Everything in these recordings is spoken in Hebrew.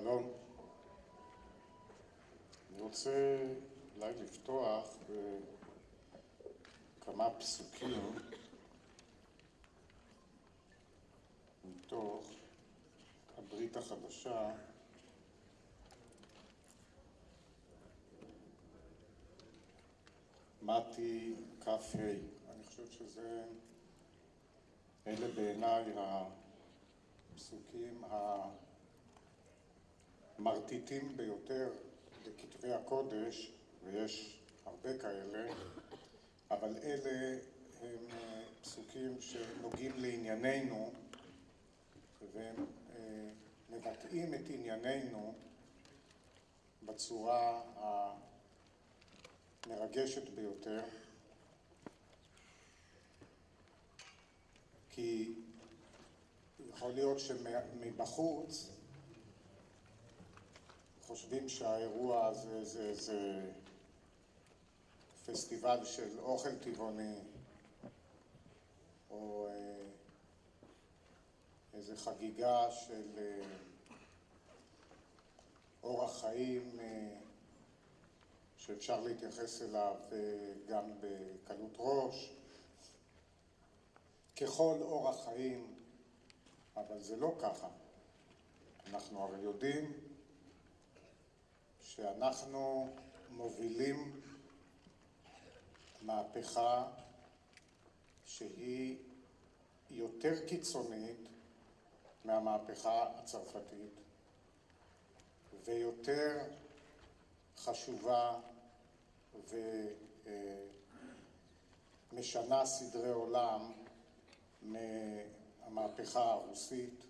שלום. אני רוצה אולי לפתוח בכמה פסוקים מתוך הברית החדשה מתי כ"ה. אני חושב שזה, אלה בעיניי הפסוקים המרטיטים ביותר בכתבי הקודש, ויש הרבה כאלה, אבל אלה הם פסוקים שנוגעים לענייננו והם מבטאים את ענייננו בצורה המרגשת ביותר. כי יכול להיות שמבחוץ חושבים שהאירוע הזה זה איזה פסטיבל של אוכל טבעוני או איזה חגיגה של אורח חיים שאפשר להתייחס אליו גם בקלות ראש ככל אורח חיים, אבל זה לא ככה. אנחנו הרי יודעים שאנחנו מובילים מהפכה שהיא יותר קיצונית מהמהפכה הצרפתית ויותר חשובה ומשנה סדרי עולם מהמהפכה הרוסית.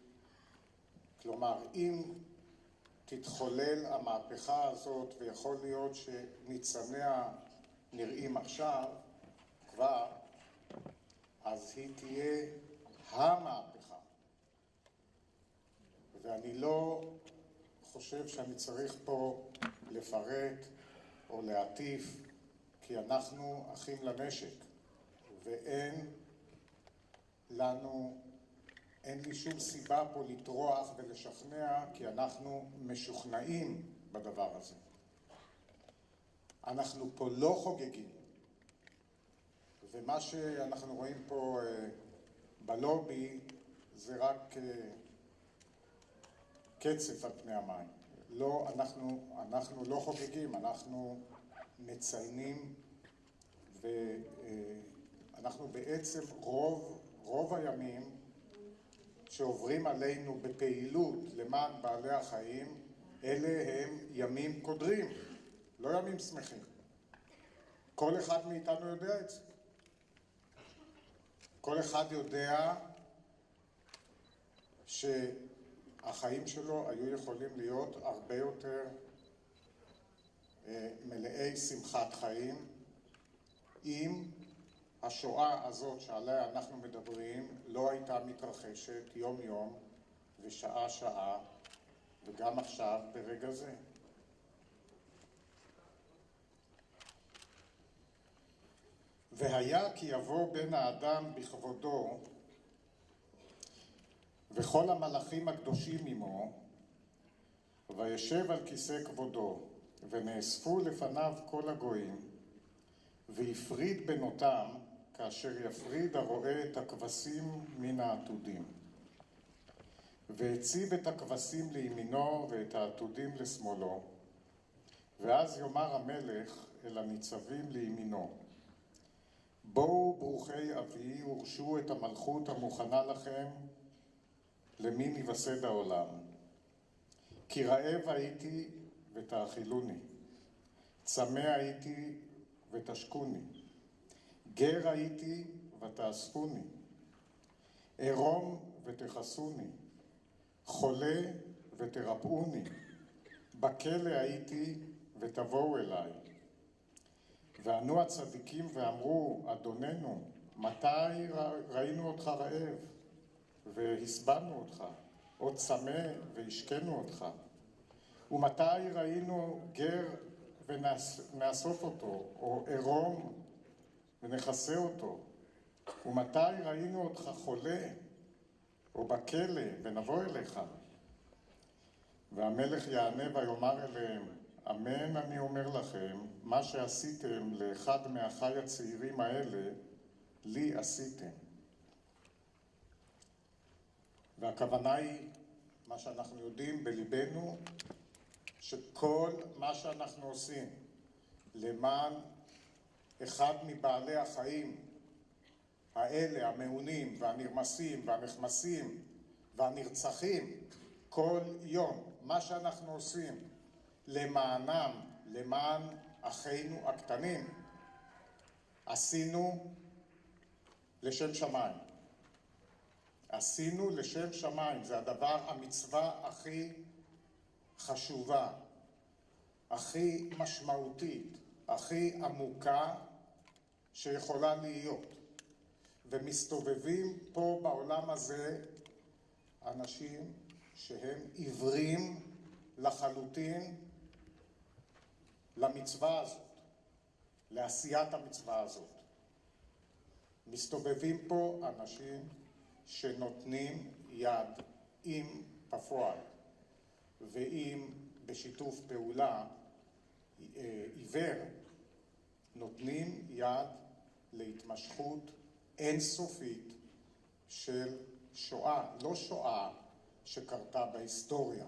כלומר, אם תתחולל המהפכה הזאת, ויכול להיות שניצניה נראים עכשיו, כבר, אז היא תהיה המהפכה. ואני לא חושב שאני צריך פה לפרט או להטיף, כי אנחנו אחים לנשק, ואין לנו, אין לי שום סיבה פה לטרוח ולשכנע, כי אנחנו משוכנעים בדבר הזה. אנחנו פה לא חוגגים, ומה שאנחנו רואים פה בלובי זה רק קצף על פני המים. לא, אנחנו, אנחנו לא חוגגים, אנחנו מציינים ואנחנו בעצם רוב, רוב הימים שעוברים עלינו בפעילות למען בעלי החיים, אלה הם ימים קודרים, לא ימים שמחים. כל אחד מאיתנו יודע את זה. כל אחד יודע שהחיים שלו היו יכולים להיות הרבה יותר מלאי שמחת חיים אם השואה הזאת שעליה אנחנו מדברים לא הייתה מתרחשת יום יום ושעה שעה וגם עכשיו ברגע זה. והיה כי יבוא בן האדם בכבודו וכל המלאכים הקדושים עמו וישב על כיסא כבודו ונאספו לפניו כל הגויים והפריד בנותם כאשר יפריד הרואה את הכבשים מן העתודים. והציב את הכבשים לימינו ואת העתודים לשמאלו. ואז יאמר המלך אל הניצבים לימינו בואו ברוכי אבי ורשו את המלכות המוכנה לכם למין יווסד העולם. כי רעב הייתי ותאכילוני. צמא הייתי ותשקוני. גר הייתי ותאספוני ערום ותכסוני. חולה ותרפאוני. בכלא הייתי ותבואו אליי. וענו הצדיקים ואמרו אדוננו מתי ראינו אותך רעב? והסבנו אותך. או צמא והשקנו אותך. ומתי ראינו גר ונאסוף אותו או ערום ונכסה אותו ומתי ראינו אותך חולה או בכלא ונבוא אליך והמלך יענה ויאמר אליהם, אמן אני אומר לכם, מה שעשיתם לאחד מאחיי הצעירים האלה, לי עשיתם. והכוונה היא, מה שאנחנו יודעים בליבנו, שכל מה שאנחנו עושים למען אחד מבעלי החיים האלה, המעונים והנרמסים והנחמסים והנרצחים כל יום, מה שאנחנו עושים למענם, למען אחינו הקטנים, עשינו לשם שמיים. עשינו לשם שמיים, זה הדבר, המצווה הכי חשובה, הכי משמעותית, הכי עמוקה שיכולה להיות. ומסתובבים פה בעולם הזה אנשים שהם עיוורים לחלוטין למצווה הזאת, לעשיית המצווה הזאת. מסתובבים פה אנשים שנותנים יד עם בפועל ואם בשיתוף פעולה אה, עיוור נותנים יד להתמשכות אינסופית של שואה, לא שואה שקרתה בהיסטוריה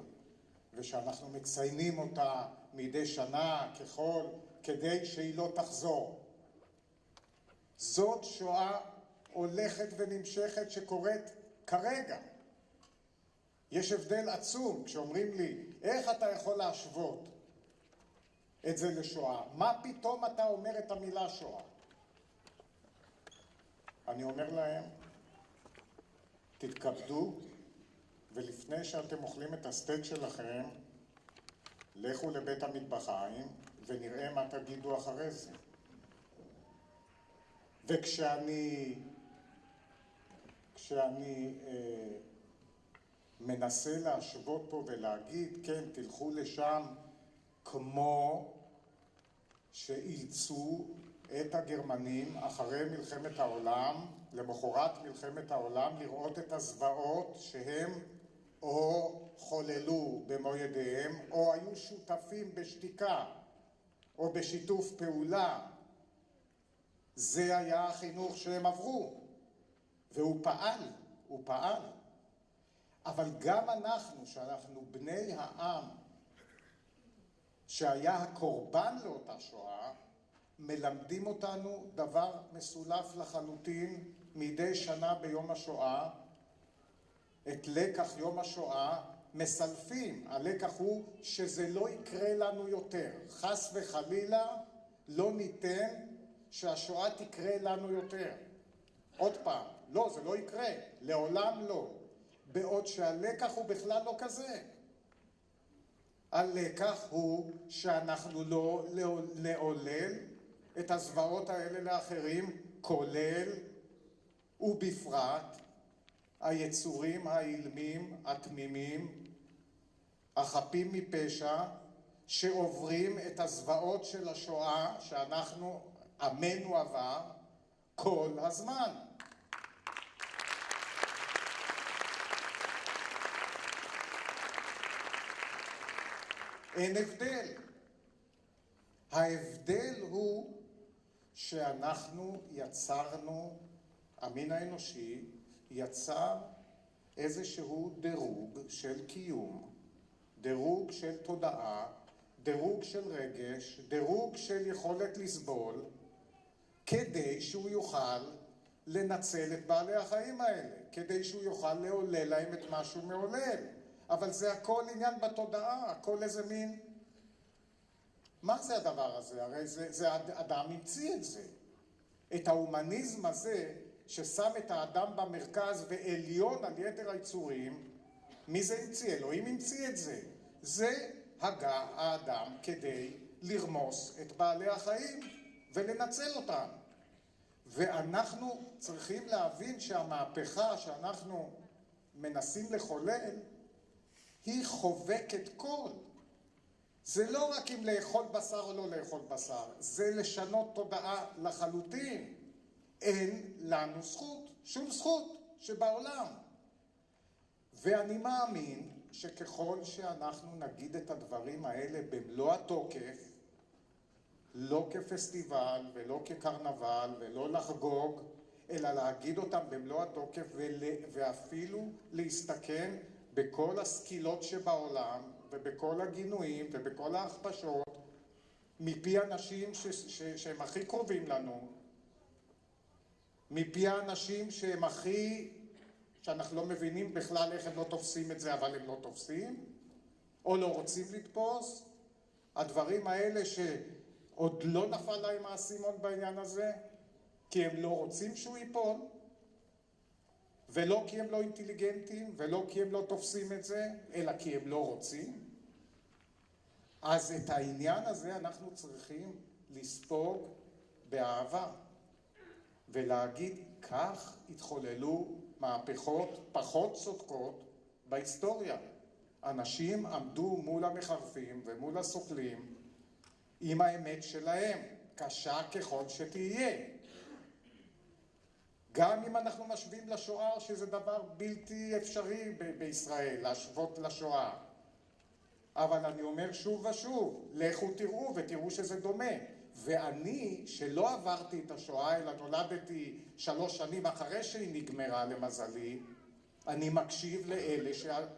ושאנחנו מציינים אותה מדי שנה ככל כדי שהיא לא תחזור. זאת שואה הולכת ונמשכת שקורית כרגע. יש הבדל עצום כשאומרים לי, איך אתה יכול להשוות את זה לשואה? מה פתאום אתה אומר את המילה שואה? אני אומר להם, תתכבדו, ולפני שאתם אוכלים את הסטייק שלכם, לכו לבית המטבחיים ונראה מה תגידו אחרי זה. וכשאני כשאני אה, מנסה להשוות פה ולהגיד, כן, תלכו לשם כמו שאילצו את הגרמנים אחרי מלחמת העולם, למחרת מלחמת העולם, לראות את הזוועות שהם או חוללו במו ידיהם, או היו שותפים בשתיקה, או בשיתוף פעולה. זה היה החינוך שהם עברו. והוא פעל, הוא פעל. אבל גם אנחנו, שאנחנו בני העם שהיה הקורבן לאותה שואה, מלמדים אותנו דבר מסולף לחלוטין מדי שנה ביום השואה. את לקח יום השואה מסלפים. הלקח הוא שזה לא יקרה לנו יותר. חס וחלילה לא ניתן שהשואה תקרה לנו יותר. עוד פעם, לא, זה לא יקרה, לעולם לא. בעוד שהלקח הוא בכלל לא כזה. הלקח הוא שאנחנו לא נעולל את הזוועות האלה לאחרים, כולל ובפרט היצורים האילמים, התמימים, החפים מפשע, שעוברים את הזוועות של השואה שאנחנו, עמנו עבר, כל הזמן. אין הבדל. ההבדל הוא שאנחנו יצרנו, המין האנושי יצר איזשהו דירוג של קיום, דירוג של תודעה, דירוג של רגש, דירוג של יכולת לסבול, כדי שהוא יוכל לנצל את בעלי החיים האלה, כדי שהוא יוכל לעולל להם את מה שהוא מעולל. אבל זה הכל עניין בתודעה, הכל איזה מין... מה זה הדבר הזה? הרי זה, זה אדם המציא את זה. את ההומניזם הזה, ששם את האדם במרכז ועליון על יתר היצורים, מי זה המציא? אלוהים המציא את זה. זה הגה האדם כדי לרמוס את בעלי החיים ולנצל אותם. ואנחנו צריכים להבין שהמהפכה שאנחנו מנסים לחולל היא חובקת כל. זה לא רק אם לאכול בשר או לא לאכול בשר, זה לשנות תודעה לחלוטין. אין לנו זכות, שום זכות שבעולם. ואני מאמין שככל שאנחנו נגיד את הדברים האלה במלוא התוקף, לא כפסטיבל ולא כקרנבל ולא לחגוג, אלא להגיד אותם במלוא התוקף ואפילו להסתכן בכל הסקילות שבעולם ובכל הגינויים ובכל ההכפשות מפי אנשים ש- ש- שהם הכי קרובים לנו, מפי האנשים שהם הכי, שאנחנו לא מבינים בכלל איך הם לא תופסים את זה, אבל הם לא תופסים, או לא רוצים לתפוס, הדברים האלה שעוד לא נפל להם האסימון בעניין הזה, כי הם לא רוצים שהוא ייפול, ולא כי הם לא אינטליגנטים, ולא כי הם לא תופסים את זה, אלא כי הם לא רוצים. אז את העניין הזה אנחנו צריכים לספוג באהבה, ולהגיד, כך התחוללו מהפכות פחות צודקות בהיסטוריה. אנשים עמדו מול המחרפים ומול הסוכלים עם האמת שלהם, קשה ככל שתהיה. גם אם אנחנו משווים לשואה, שזה דבר בלתי אפשרי בישראל, להשוות לשואה. אבל אני אומר שוב ושוב, לכו תראו ותראו שזה דומה. ואני, שלא עברתי את השואה, אלא נולדתי שלוש שנים אחרי שהיא נגמרה למזלי, אני מקשיב לאלה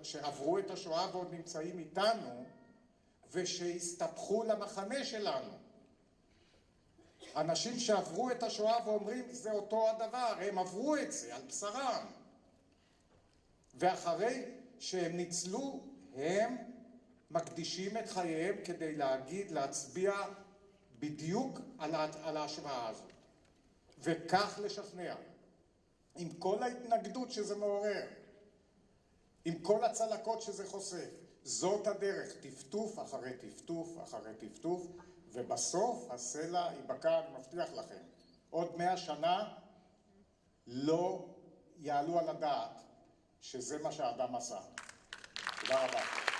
שעברו את השואה ועוד נמצאים איתנו, ושהסתבכו למחנה שלנו. אנשים שעברו את השואה ואומרים זה אותו הדבר, הם עברו את זה על בשרם. ואחרי שהם ניצלו, הם מקדישים את חייהם כדי להגיד, להצביע בדיוק על, על ההשוואה הזאת. וכך לשכנע. עם כל ההתנגדות שזה מעורר, עם כל הצלקות שזה חושף. זאת הדרך, טפטוף אחרי טפטוף אחרי טפטוף, ובסוף הסלע ייבקע, אני מבטיח לכם. עוד מאה שנה לא יעלו על הדעת שזה מה שהאדם עשה. תודה רבה.